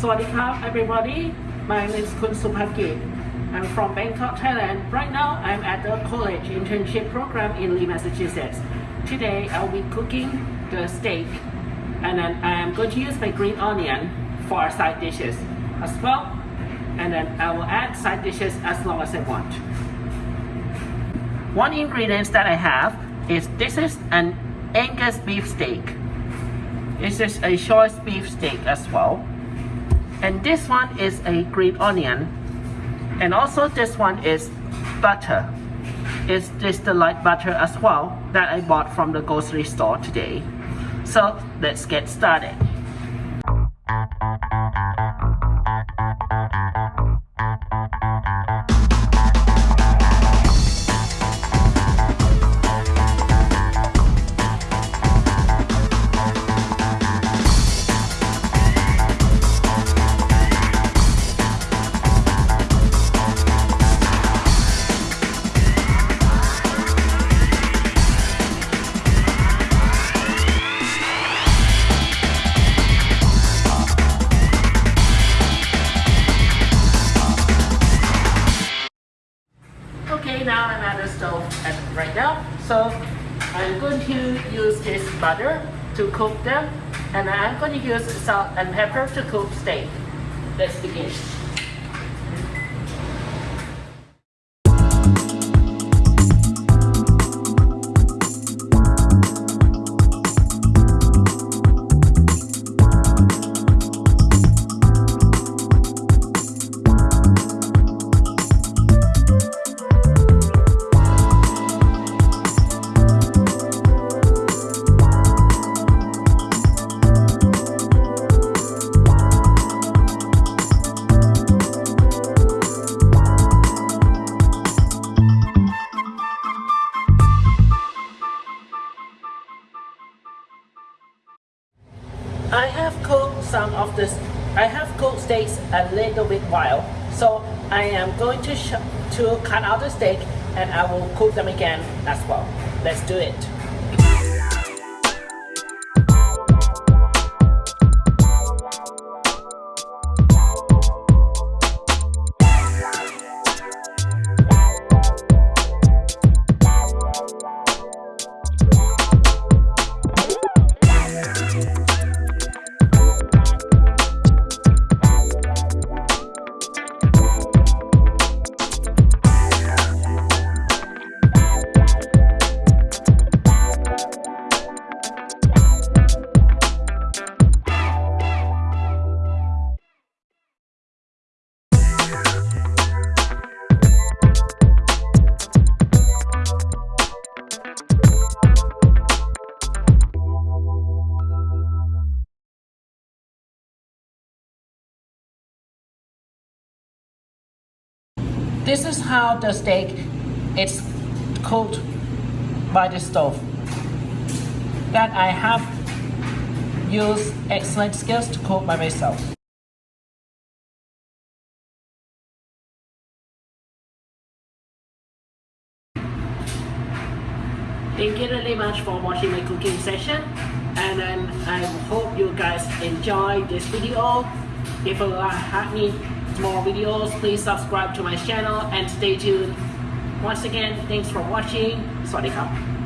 Swadikap everybody. My name is Kun Supakit. I'm from Bangkok, Thailand. Right now, I'm at the college internship program in Lee, Massachusetts. Today, I'll be cooking the steak and then I'm going to use my green onion for side dishes as well. And then I will add side dishes as long as I want. One ingredient that I have is this is an Angus beef steak. This is a choice beef steak as well. And this one is a green onion. And also this one is butter. It's just the light butter as well that I bought from the grocery store today. So let's get started. Now I'm at the stove at right now. So I'm going to use this butter to cook them and I'm going to use salt and pepper to cook steak. Let's begin. I have cooked some of this. I have cooked steaks a little bit while, so I am going to to cut out the steak and I will cook them again as well. Let's do it. This is how the steak is cooked by the stove. That I have used excellent skills to cook by myself. Thank you really much for watching my cooking session and I hope you guys enjoy this video. If you have need more videos. Please subscribe to my channel and stay tuned. Once again, thanks for watching. Sawadee